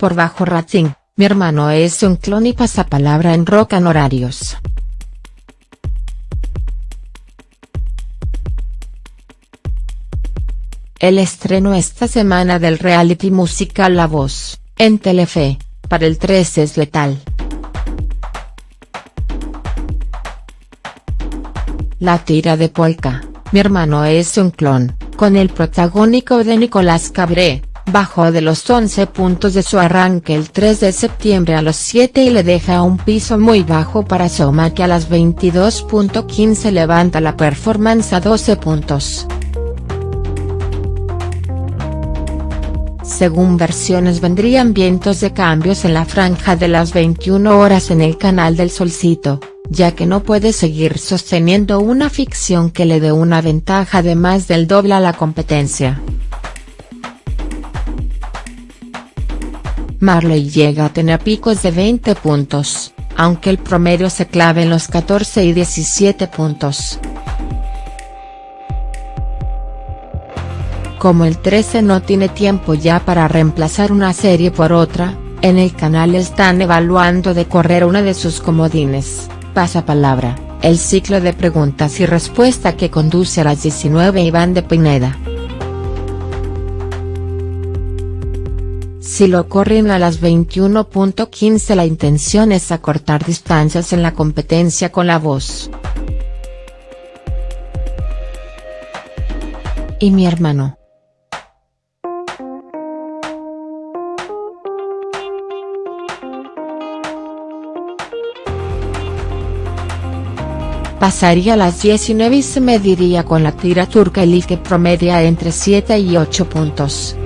por bajo rating, mi hermano es un clon y pasapalabra en rock en horarios. El estreno esta semana del reality musical La Voz, en Telefe, para el 13 es letal. La tira de Polka, mi hermano es un clon, con el protagónico de Nicolás Cabré, bajó de los 11 puntos de su arranque el 3 de septiembre a los 7 y le deja un piso muy bajo para Soma que a las 22.15 levanta la performance a 12 puntos. Según versiones vendrían vientos de cambios en la franja de las 21 horas en el canal del Solcito, ya que no puede seguir sosteniendo una ficción que le dé una ventaja de más del doble a la competencia. Marley llega a tener picos de 20 puntos, aunque el promedio se clave en los 14 y 17 puntos. Como el 13 no tiene tiempo ya para reemplazar una serie por otra, en el canal están evaluando de correr una de sus comodines, pasapalabra, el ciclo de preguntas y respuesta que conduce a las 19 Iván de Pineda. Si lo corren a las 21.15 la intención es acortar distancias en la competencia con la voz. Y mi hermano. Pasaría a las 19 y se mediría con la tira turca Elif que promedia entre 7 y 8 puntos.